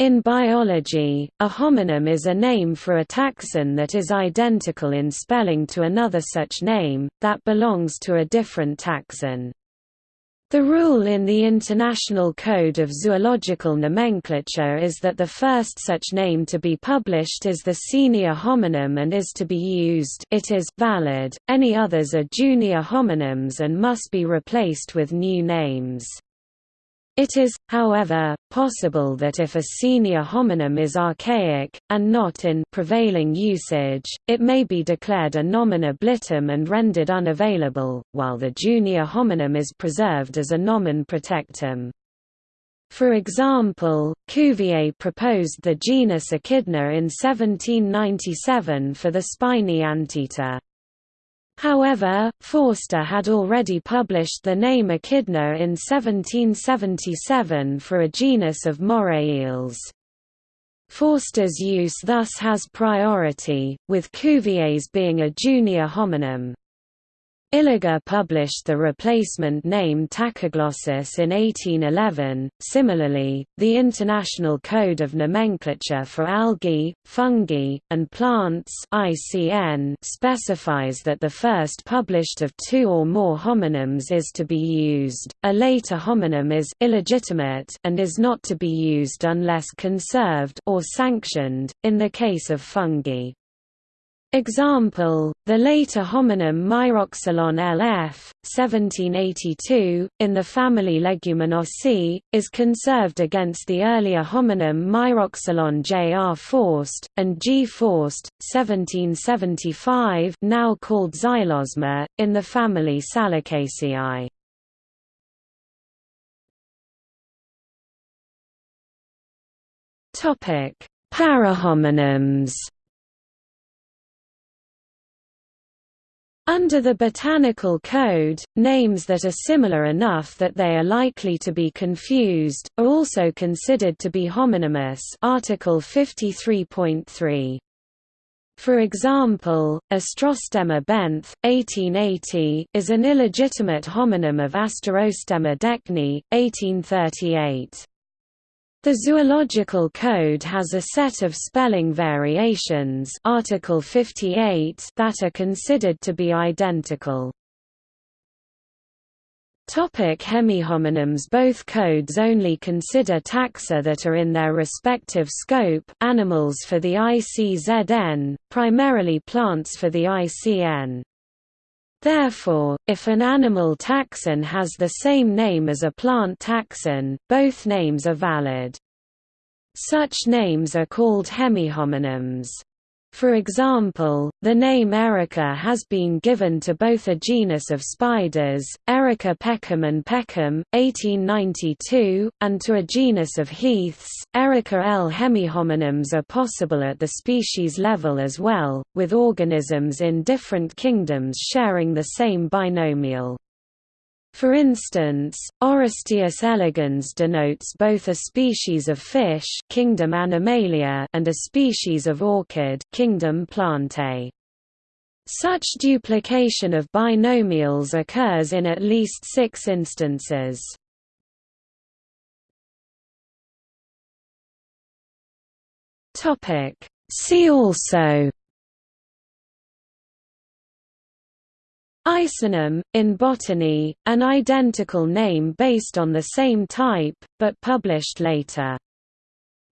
In biology, a homonym is a name for a taxon that is identical in spelling to another such name, that belongs to a different taxon. The rule in the International Code of Zoological Nomenclature is that the first such name to be published is the senior homonym and is to be used it is valid, any others are junior homonyms and must be replaced with new names. It is, however, possible that if a senior homonym is archaic, and not in prevailing usage, it may be declared a nomen oblitum and rendered unavailable, while the junior homonym is preserved as a nomen protectum. For example, Cuvier proposed the genus Echidna in 1797 for the spiny anteater. However, Forster had already published the name Echidna in 1777 for a genus of moray eels. Forster's use thus has priority, with Cuvier's being a junior homonym. Illiger published the replacement name Tachyglossus in 1811. Similarly, the International Code of Nomenclature for Algae, Fungi, and Plants (ICN) specifies that the first published of two or more homonyms is to be used. A later homonym is illegitimate and is not to be used unless conserved or sanctioned. In the case of fungi, Example, the later homonym Myroxylon LF, 1782, in the family Leguminosae, is conserved against the earlier homonym Myroxylon Jr. Forst, and G. Forst, 1775 now called Xylosma, in the family Salicaceae. Parahomonyms Under the Botanical Code, names that are similar enough that they are likely to be confused, are also considered to be homonymous Article 53.3. For example, Astrostemma benth, 1880, is an illegitimate homonym of Asterostemma deckney, 1838. The Zoological Code has a set of spelling variations Article 58 that are considered to be identical. Topic hemihomonyms Both codes only consider taxa that are in their respective scope animals for the ICZN, primarily plants for the ICN. Therefore, if an animal taxon has the same name as a plant taxon, both names are valid. Such names are called hemihomonyms. For example, the name Erica has been given to both a genus of spiders, Erica peckham and Peckham, 1892, and to a genus of heaths. Erica L. Hemihomonyms are possible at the species level as well, with organisms in different kingdoms sharing the same binomial. For instance, Orestias elegans denotes both a species of fish kingdom Animalia and a species of orchid kingdom Plantae. Such duplication of binomials occurs in at least six instances. See also Isonym, in botany, an identical name based on the same type, but published later.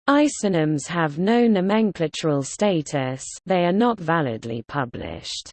Isonyms have no nomenclatural status they are not validly published.